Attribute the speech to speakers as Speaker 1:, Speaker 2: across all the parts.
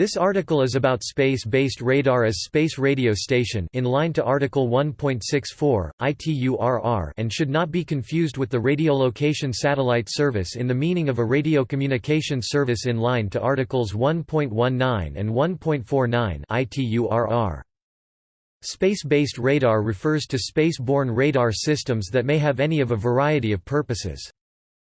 Speaker 1: This article is about space-based radar as space radio station in line to Article 1.64, ITURR and should not be confused with the radiolocation satellite service in the meaning of a radio communication service in line to Articles 1.19 and 1.49 ITURR. Space-based radar refers to space-borne radar systems that may have any of a variety of purposes.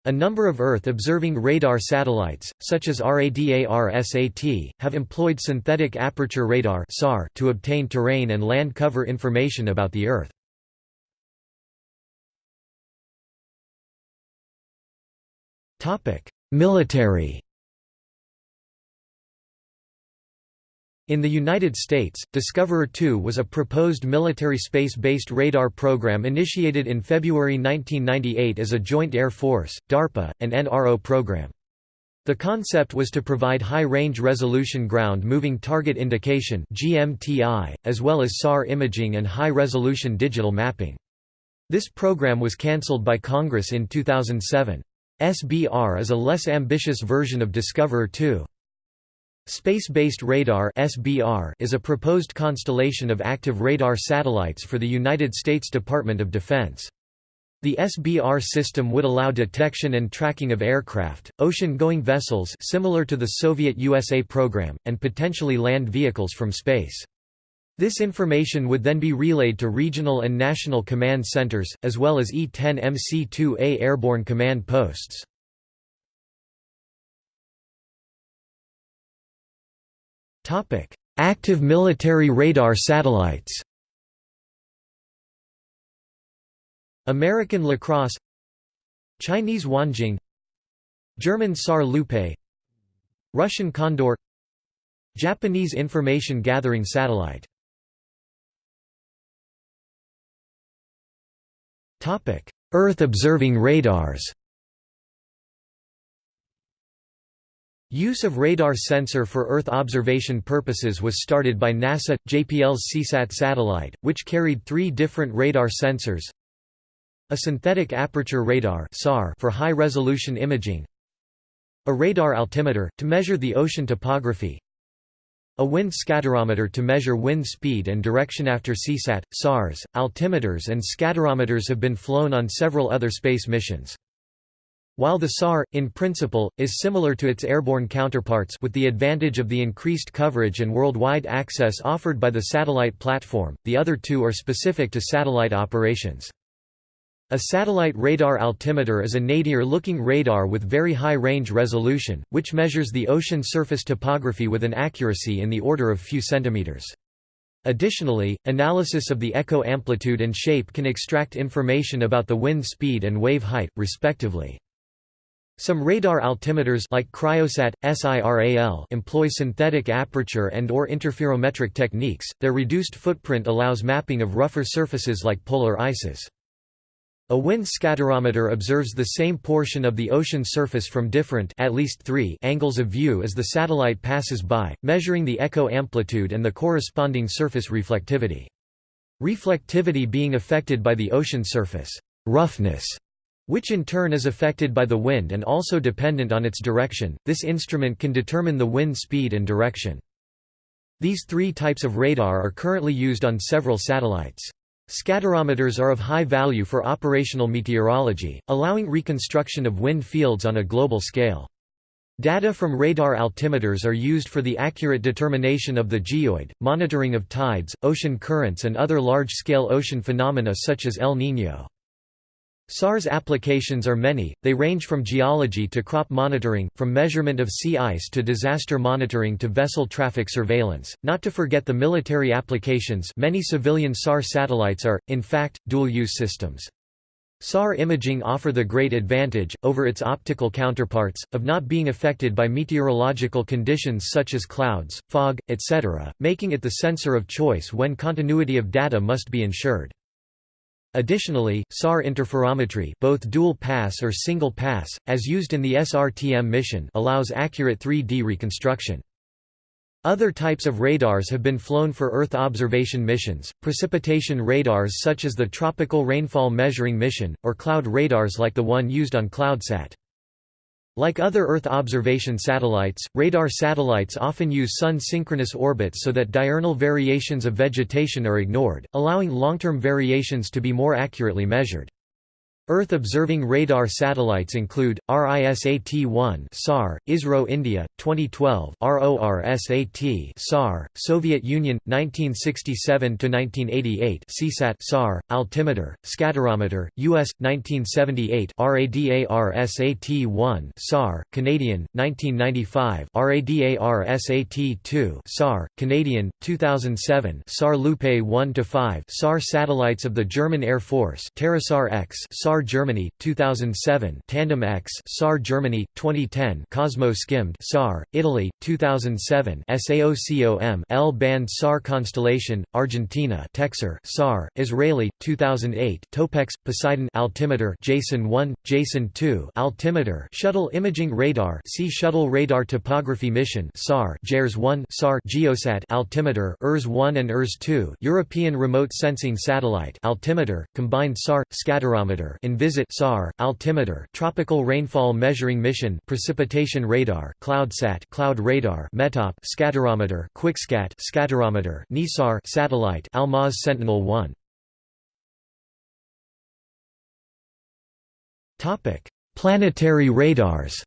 Speaker 1: A number of Earth-observing radar satellites, such as RADAR-SAT, have employed synthetic aperture radar to obtain terrain and land cover information about the Earth. Military In the United States, Discoverer 2 was a proposed military space-based radar program initiated in February 1998 as a joint Air Force, DARPA, and NRO program. The concept was to provide high-range resolution ground-moving target indication (GMTI), as well as SAR imaging and high-resolution digital mapping. This program was cancelled by Congress in 2007. SBR is a less ambitious version of Discoverer 2. Space-based radar (SBR) is a proposed constellation of active radar satellites for the United States Department of Defense. The SBR system would allow detection and tracking of aircraft, ocean-going vessels similar to the Soviet USA program, and potentially land vehicles from space. This information would then be relayed to regional and national command centers, as well as E-10MC-2A airborne command posts. Topic: Active military radar satellites. American Lacrosse Chinese Wanjing German SAR Lupe Russian Condor Japanese information gathering satellite Earth observing radars Use of radar sensor for Earth observation purposes was started by NASA, JPL's Seasat satellite, which carried three different radar sensors. A synthetic aperture radar for high-resolution imaging. A radar altimeter, to measure the ocean topography. A wind scatterometer to measure wind speed and direction after Seasat, SARS, altimeters and scatterometers have been flown on several other space missions. While the SAR, in principle, is similar to its airborne counterparts with the advantage of the increased coverage and worldwide access offered by the satellite platform, the other two are specific to satellite operations. A satellite radar altimeter is a nadir-looking radar with very high range resolution, which measures the ocean surface topography with an accuracy in the order of few centimeters. Additionally, analysis of the echo amplitude and shape can extract information about the wind speed and wave height, respectively. Some radar altimeters like Cryosat, SIRAL employ synthetic aperture and or interferometric techniques. Their reduced footprint allows mapping of rougher surfaces like polar ices. A wind scatterometer observes the same portion of the ocean surface from different at least three angles of view as the satellite passes by, measuring the echo amplitude and the corresponding surface reflectivity. Reflectivity being affected by the ocean surface roughness which in turn is affected by the wind and also dependent on its direction. This instrument can determine the wind speed and direction. These three types of radar are currently used on several satellites. Scatterometers are of high value for operational meteorology, allowing reconstruction of wind fields on a global scale. Data from radar altimeters are used for the accurate determination of the geoid, monitoring of tides, ocean currents and other large-scale ocean phenomena such as El Niño. SARS applications are many, they range from geology to crop monitoring, from measurement of sea ice to disaster monitoring to vessel traffic surveillance, not to forget the military applications many civilian SAR satellites are, in fact, dual-use systems. SAR imaging offer the great advantage, over its optical counterparts, of not being affected by meteorological conditions such as clouds, fog, etc., making it the sensor of choice when continuity of data must be ensured. Additionally, SAR interferometry both dual-pass or single-pass, as used in the SRTM mission allows accurate 3D reconstruction. Other types of radars have been flown for Earth observation missions, precipitation radars such as the Tropical Rainfall Measuring Mission, or cloud radars like the one used on CloudSat. Like other Earth observation satellites, radar satellites often use Sun-synchronous orbits so that diurnal variations of vegetation are ignored, allowing long-term variations to be more accurately measured. Earth-observing radar satellites include, RISAT-1 SAR, ISRO India, 2012 RORSAT SAR, Soviet Union, 1967–1988 Seasat SAR, Altimeter, Scatterometer, U.S., 1978 RADARSAT-1 SAR, Canadian, 1995 RADARSAT-2 SAR, Canadian, 2007 SAR Lupe 1–5 SAR satellites of the German Air Force TerraSAR X SAR SAR Germany 2007 Tandem X SAR Germany 2010 COSMO-SkyMed SAR Italy 2007 SAOCOM L band SAR Constellation Argentina TecSAR SAR Israeli 2008 Topex Poseidon altimeter Jason 1 Jason 2 altimeter Shuttle Imaging Radar Sea Shuttle Radar Topography Mission SAR JERS 1 SAR Geosat altimeter ERS 1 and ERS 2 European Remote Sensing Satellite altimeter combined SAR scatterometer Envisat SAR, altimeter Tropical Rainfall Measuring Mission Precipitation Radar CloudSat Cloud Radar METOP Scatterometer QuikSCAT Scatterometer NISAR Satellite Almaz Sentinel-1 Topic Planetary radars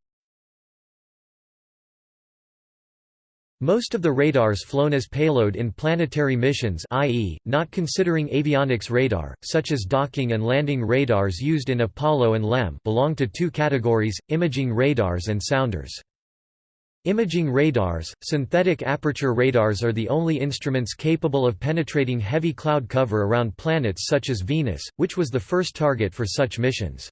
Speaker 1: Most of the radars flown as payload in planetary missions i.e., not considering avionics radar, such as docking and landing radars used in Apollo and LEM belong to two categories, imaging radars and sounders. Imaging radars, synthetic aperture radars are the only instruments capable of penetrating heavy cloud cover around planets such as Venus, which was the first target for such missions.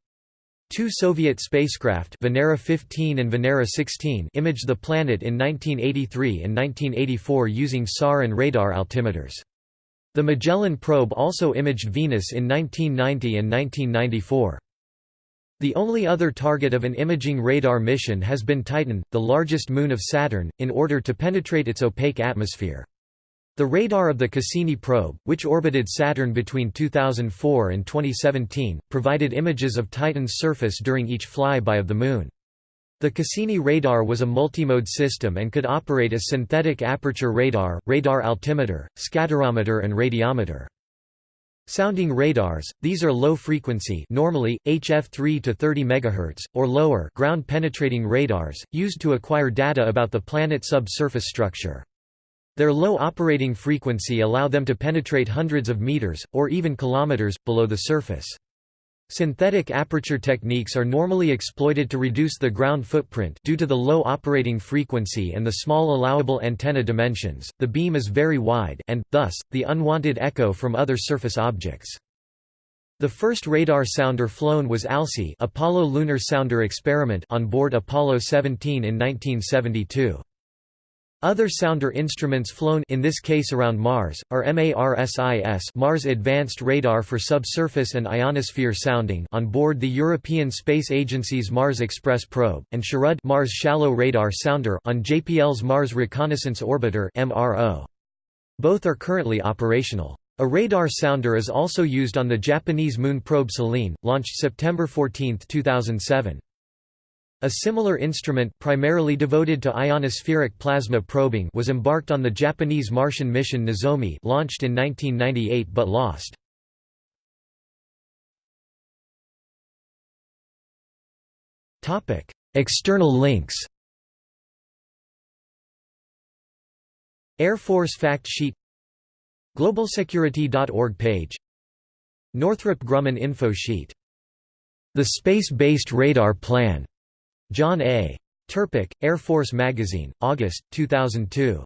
Speaker 1: Two Soviet spacecraft Venera 15 and Venera 16 imaged the planet in 1983 and 1984 using SAR and radar altimeters. The Magellan probe also imaged Venus in 1990 and 1994. The only other target of an imaging radar mission has been Titan, the largest moon of Saturn, in order to penetrate its opaque atmosphere. The radar of the Cassini probe, which orbited Saturn between 2004 and 2017, provided images of Titan's surface during each flyby of the Moon. The Cassini radar was a multimode system and could operate as synthetic aperture radar, radar altimeter, scatterometer and radiometer. Sounding radars, these are low-frequency normally, HF 3 to 30 MHz, or lower ground-penetrating radars, used to acquire data about the planet subsurface structure. Their low operating frequency allow them to penetrate hundreds of meters, or even kilometers, below the surface. Synthetic aperture techniques are normally exploited to reduce the ground footprint due to the low operating frequency and the small allowable antenna dimensions. The beam is very wide and thus the unwanted echo from other surface objects. The first radar sounder flown was ALSE, Apollo Lunar Sounder Experiment on board Apollo 17 in 1972. Other sounder instruments flown in this case around Mars, are MARSIS Mars Advanced Radar for Subsurface and Ionosphere Sounding on board the European Space Agency's Mars Express probe, and SHARAD Mars Shallow Radar Sounder on JPL's Mars Reconnaissance Orbiter MRO. Both are currently operational. A radar sounder is also used on the Japanese moon probe Selene, launched September 14, 2007. A similar instrument primarily devoted to ionospheric plasma probing was embarked on the Japanese Martian mission Nozomi launched in 1998 but lost. External links. Air Force Fact Sheet. GlobalSecurity.org page. Northrop Grumman info sheet. The Space-Based Radar Plan John A. Tirpak, Air Force Magazine, August, 2002.